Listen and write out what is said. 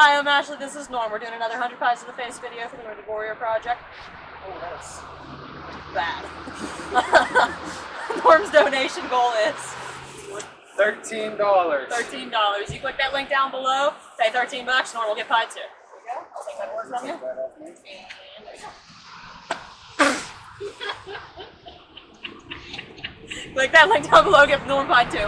Hi, I'm Ashley. This is Norm. We're doing another 100 Pies to the Face video for the Wounded Warrior Project. Oh, that's bad. Norm's donation goal is Thirteen dollars. $13. You click that link down below, pay 13 bucks, Norm will get pie too. There you go. I'll take that from you. And there you go. click that link down below, get Norm pie too.